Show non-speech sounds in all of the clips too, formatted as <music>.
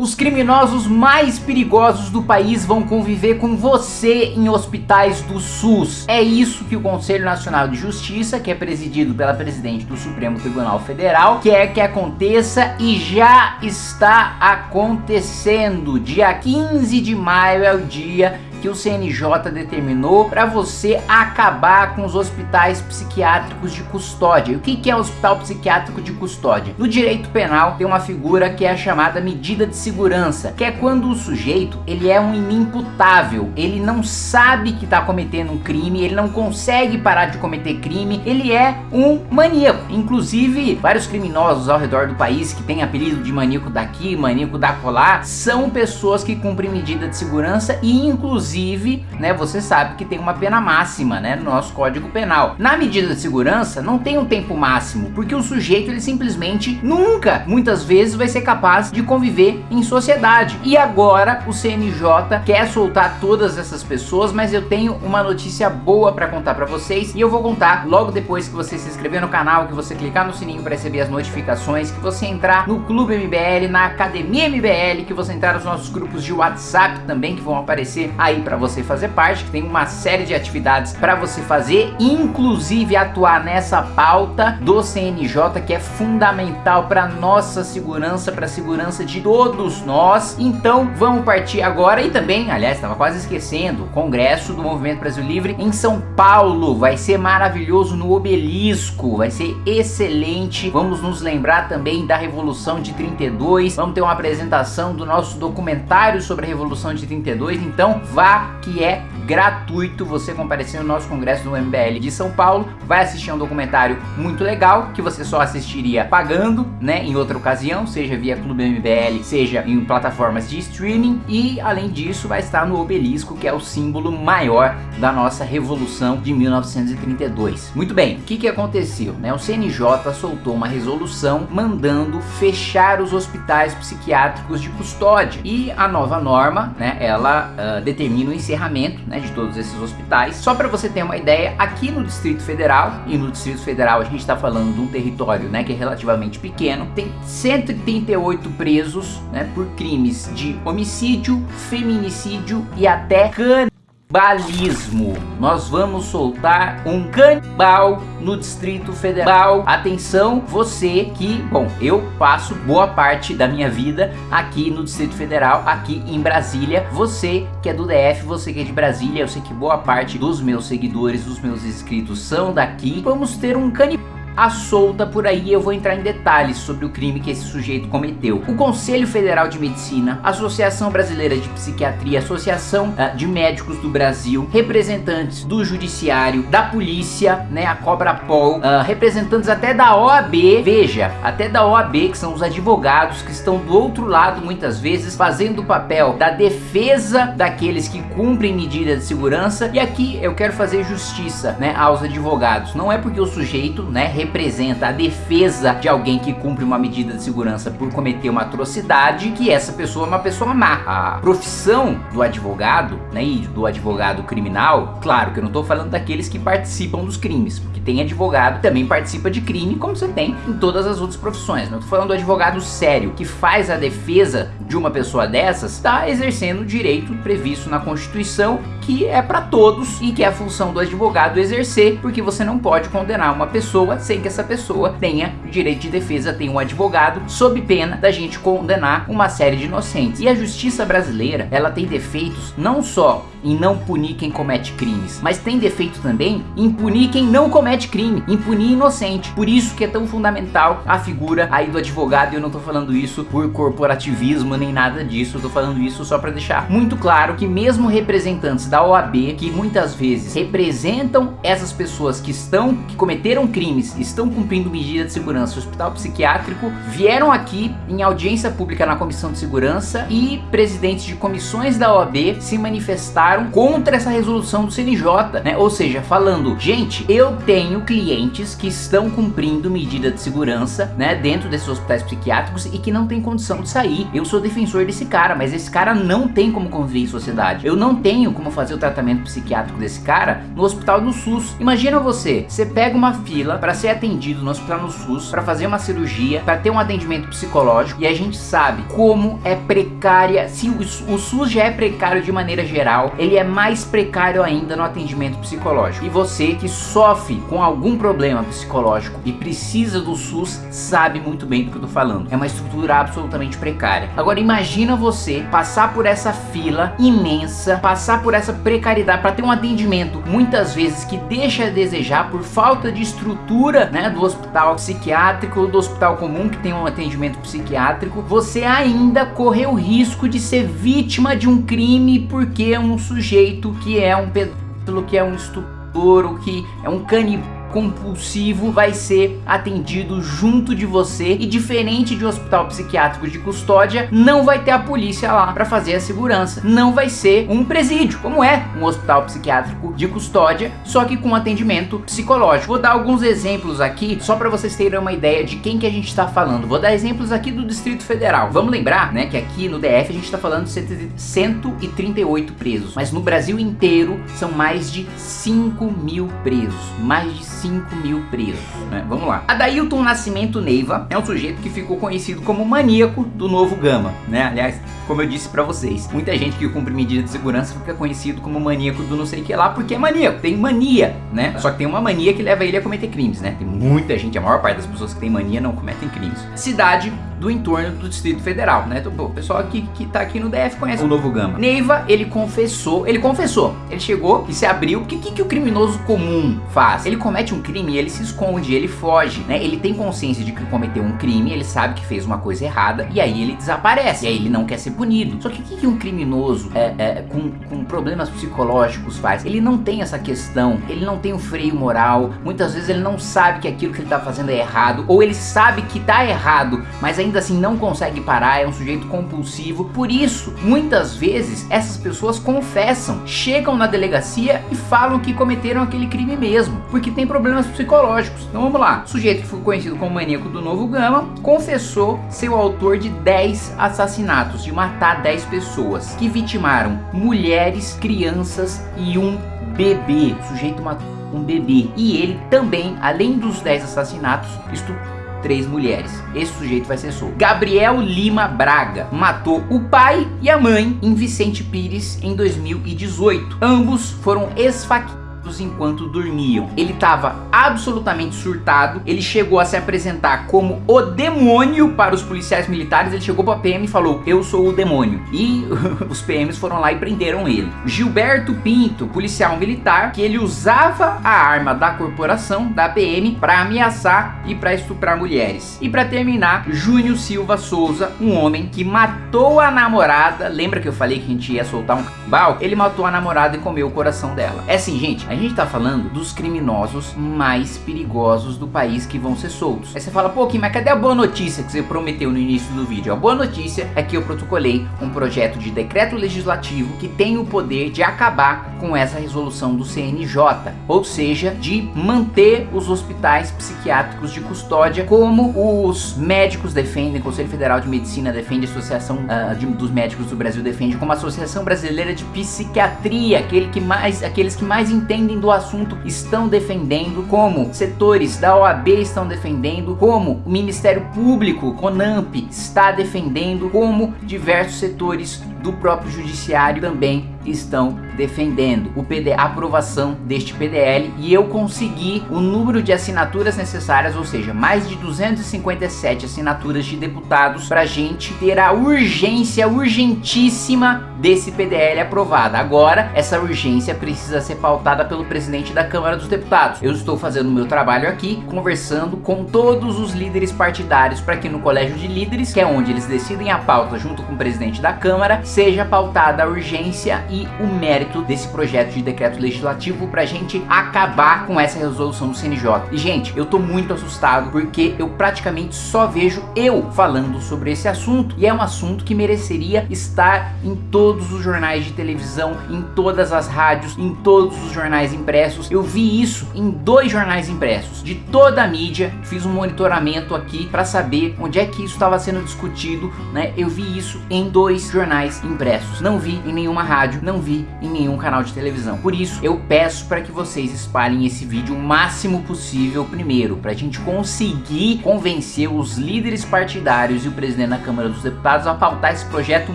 Os criminosos mais perigosos do país vão conviver com você em hospitais do SUS. É isso que o Conselho Nacional de Justiça, que é presidido pela presidente do Supremo Tribunal Federal, quer que aconteça e já está acontecendo. Dia 15 de maio é o dia que o CNJ determinou para você acabar com os hospitais psiquiátricos de custódia. E o que, é hospital psiquiátrico de custódia? No direito penal tem uma figura que é a chamada medida de segurança, que é quando o sujeito ele é um inimputável, ele não sabe que está cometendo um crime, ele não consegue parar de cometer crime, ele é um maníaco. Inclusive, vários criminosos ao redor do país que têm apelido de maníaco daqui, maníaco da colar, são pessoas que cumprem medida de segurança e inclusive Inclusive, né, você sabe que tem uma pena máxima, né, no nosso Código Penal. Na medida de segurança, não tem um tempo máximo, porque o sujeito, ele simplesmente nunca, muitas vezes, vai ser capaz de conviver em sociedade. E agora, o CNJ quer soltar todas essas pessoas, mas eu tenho uma notícia boa para contar para vocês, e eu vou contar logo depois que você se inscrever no canal, que você clicar no sininho para receber as notificações, que você entrar no Clube MBL, na Academia MBL, que você entrar nos nossos grupos de WhatsApp também, que vão aparecer aí aí para você fazer parte, que tem uma série de atividades para você fazer, inclusive atuar nessa pauta do CNJ que é fundamental para nossa segurança, para a segurança de todos nós. Então vamos partir agora e também, aliás, estava quase esquecendo, o Congresso do Movimento Brasil Livre em São Paulo, vai ser maravilhoso no Obelisco, vai ser excelente. Vamos nos lembrar também da Revolução de 32, vamos ter uma apresentação do nosso documentário sobre a Revolução de 32, então vai que é gratuito. Você comparecer no nosso congresso do MBL de São Paulo, vai assistir um documentário muito legal, que você só assistiria pagando, né, em outra ocasião, seja via Clube MBL, seja em plataformas de streaming, e além disso vai estar no obelisco, que é o símbolo maior da nossa revolução de 1932. Muito bem, o que que aconteceu, né, o CNJ soltou uma resolução mandando fechar os hospitais psiquiátricos de custódia, e a nova norma, né, ela uh, determina o encerramento, né, de todos esses hospitais. Só para você ter uma ideia, aqui no Distrito Federal, e no Distrito Federal a gente está falando de um território né, que é relativamente pequeno, tem 138 presos né, por crimes de homicídio, feminicídio e até can Balismo. Nós vamos soltar um canibal no Distrito Federal. Atenção, você que, bom, eu passo boa parte da minha vida aqui no Distrito Federal, aqui em Brasília. Você que é do DF, você que é de Brasília, eu sei que boa parte dos meus seguidores, dos meus inscritos são daqui. Vamos ter um canibal a solta por aí eu vou entrar em detalhes sobre o crime que esse sujeito cometeu. O Conselho Federal de Medicina, Associação Brasileira de Psiquiatria, Associação uh, de Médicos do Brasil, representantes do Judiciário, da Polícia, né, a Cobra Pol, uh, representantes até da OAB, veja, até da OAB, que são os advogados que estão do outro lado muitas vezes fazendo o papel da defesa daqueles que cumprem medidas de segurança e aqui eu quero fazer justiça, né, aos advogados. Não é porque o sujeito, né, representa a defesa de alguém que cumpre uma medida de segurança por cometer uma atrocidade, que essa pessoa é uma pessoa má. A profissão do advogado, né, e do advogado criminal, claro que eu não estou falando daqueles que participam dos crimes, porque tem advogado que também participa de crime, como você tem em todas as outras profissões. Não estou falando do advogado sério, que faz a defesa de uma pessoa dessas, está exercendo o direito previsto na Constituição, que é para todos e que é a função do advogado exercer, porque você não pode condenar uma pessoa sem que essa pessoa tenha direito de defesa, tenha um advogado, sob pena da gente condenar uma série de inocentes. E a justiça brasileira, ela tem defeitos não só em não punir quem comete crimes, mas tem defeito também em punir quem não comete crime, em punir inocente. Por isso que é tão fundamental a figura aí do advogado, e eu não tô falando isso por corporativismo nem nada disso, eu tô falando isso só para deixar muito claro que mesmo representantes da OAB, que muitas vezes representam essas pessoas que estão, que cometeram crimes, estão cumprindo medida de segurança hospital psiquiátrico, vieram aqui em audiência pública na comissão de segurança e presidentes de comissões da OAB se manifestaram contra essa resolução do CNJ, né? Ou seja, falando, gente, eu tenho clientes que estão cumprindo medida de segurança, né, dentro desses hospitais psiquiátricos e que não tem condição de sair. Eu sou defensor desse cara, mas esse cara não tem como conviver em sociedade. Eu não tenho como fazer o tratamento psiquiátrico desse cara no hospital do SUS. Imagina você, você pega uma fila para ser atendido no hospital no SUS, para fazer uma cirurgia, para ter um atendimento psicológico, e a gente sabe como é precária, se o, o SUS já é precário de maneira geral, ele é mais precário ainda no atendimento psicológico. E você que sofre com algum problema psicológico e precisa do SUS, sabe muito bem do que eu tô falando. É uma estrutura absolutamente precária. Agora imagina você passar por essa fila imensa, passar por essa precariedade para ter um atendimento muitas vezes que deixa a desejar por falta de estrutura né, do hospital psiquiátrico, do hospital comum que tem um atendimento psiquiátrico, você ainda correu o risco de ser vítima de um crime porque um sujeito que é um pedófilo, que é um estuprador, que é um canibal compulsivo vai ser atendido junto de você e diferente de um hospital psiquiátrico de custódia, não vai ter a polícia lá para fazer a segurança. Não vai ser um presídio, como é um hospital psiquiátrico de custódia, só que com atendimento psicológico. Vou dar alguns exemplos aqui, só para vocês terem uma ideia de quem que a gente está falando. Vou dar exemplos aqui do Distrito Federal. Vamos lembrar, né, que aqui no DF a gente está falando de 138 presos, mas no Brasil inteiro são mais de 5 mil presos, mais de 5 mil presos, né? Vamos lá. Adailton Nascimento Neiva é um sujeito que ficou conhecido como maníaco do novo Gama, né? Aliás, como eu disse pra vocês, muita gente que cumpre medida de segurança fica conhecido como maníaco do não sei que lá, porque é maníaco, tem mania, né? Só que tem uma mania que leva ele a cometer crimes, né? Tem muita gente, a maior parte das pessoas que tem mania não cometem crimes. Cidade do entorno do Distrito Federal, né? Então, o pessoal aqui que tá aqui no DF conhece o Novo Gama. Neiva, ele confessou, ele confessou, ele chegou e se abriu, o que, que o criminoso comum faz? Ele comete um crime e ele se esconde, ele foge, né? Ele tem consciência de que cometeu um crime, ele sabe que fez uma coisa errada e aí ele desaparece, e aí ele não quer ser punido. Só que o que, que um criminoso é, é, com, com problemas psicológicos faz? Ele não tem essa questão, ele não tem o um freio moral, muitas vezes ele não sabe que aquilo que ele tá fazendo é errado, ou ele sabe que tá errado, mas ainda ainda assim não consegue parar, é um sujeito compulsivo. Por isso, muitas vezes, essas pessoas confessam, chegam na delegacia e falam que cometeram aquele crime mesmo, porque tem problemas psicológicos. Então vamos lá, o sujeito que foi conhecido como maníaco do Novo Gama, confessou ser o autor de 10 assassinatos, de matar 10 pessoas, que vitimaram mulheres, crianças e um bebê. O sujeito matou um bebê. E ele também, além dos 10 assassinatos, estuprou três mulheres. Esse sujeito vai ser solto. Gabriel Lima Braga matou o pai e a mãe em Vicente Pires em 2018. Ambos foram esfaqueados enquanto dormiam. Ele estava absolutamente surtado, ele chegou a se apresentar como o demônio para os policiais militares, ele chegou para a PM e falou, eu sou o demônio. E <laughs> os PMs foram lá e prenderam ele. Gilberto Pinto, policial militar, que ele usava a arma da corporação, da PM, para ameaçar e para estuprar mulheres. E para terminar, Júnior Silva Souza, um homem que matou a namorada, lembra que eu falei que a gente ia soltar um bal? Ele matou a namorada e comeu o coração dela. É assim, gente, a gente tá falando dos criminosos mais perigosos do país que vão ser soltos. Aí você fala, pô, Kim, mas cadê a boa notícia que você prometeu no início do vídeo? A boa notícia é que eu protocolei um projeto de decreto legislativo que tem o poder de acabar com essa resolução do CNJ, ou seja, de manter os hospitais psiquiátricos de custódia como os médicos defendem, o Conselho Federal de Medicina defende, a Associação uh, de, dos Médicos do Brasil defende, como a Associação Brasileira de Psiquiatria, aquele que mais, aqueles que mais entendem entendem do assunto estão defendendo, como setores da OAB estão defendendo, como o Ministério Público, CONAMP, está defendendo, como diversos setores do próprio Judiciário também estão defendendo o PD, a aprovação deste PDL e eu consegui o número de assinaturas necessárias, ou seja, mais de 257 assinaturas de deputados para a gente ter a urgência urgentíssima desse PDL aprovada. Agora, essa urgência precisa ser pautada pelo presidente da Câmara dos Deputados. Eu estou fazendo o meu trabalho aqui, conversando com todos os líderes partidários para que no Colégio de Líderes, que é onde eles decidem a pauta junto com o presidente da Câmara, seja pautada a urgência e o mérito desse projeto de decreto legislativo pra gente acabar com essa resolução do CNJ. E gente, eu tô muito assustado porque eu praticamente só vejo eu falando sobre esse assunto e é um assunto que mereceria estar em todos os jornais de televisão, em todas as rádios, em todos os jornais impressos. Eu vi isso em dois jornais impressos de toda a mídia, fiz um monitoramento aqui para saber onde é que isso estava sendo discutido, né? Eu vi isso em dois jornais impressos, não vi em nenhuma rádio, não vi em nenhum canal de televisão. Por isso, eu peço para que vocês espalhem esse vídeo o máximo possível primeiro, para a gente conseguir convencer os líderes partidários e o presidente da Câmara dos Deputados a pautar esse projeto o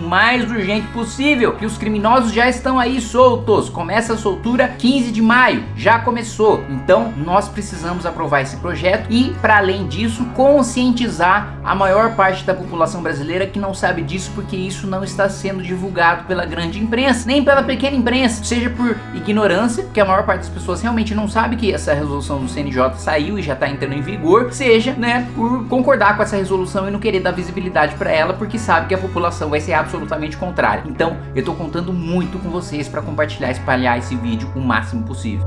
mais urgente possível, que os criminosos já estão aí soltos. Começa a soltura 15 de maio, já começou. Então, nós precisamos aprovar esse projeto e, para além disso, conscientizar a maior parte da população brasileira que não sabe disso porque isso não está sendo divulgado pela grande imprensa, nem pela pequena imprensa, seja por ignorância, porque a maior parte das pessoas realmente não sabe que essa resolução do CNJ saiu e já está entrando em vigor, seja, né, por concordar com essa resolução e não querer dar visibilidade para ela porque sabe que a população vai ser absolutamente contrária. Então, eu estou contando muito com vocês para compartilhar e espalhar esse vídeo o máximo possível.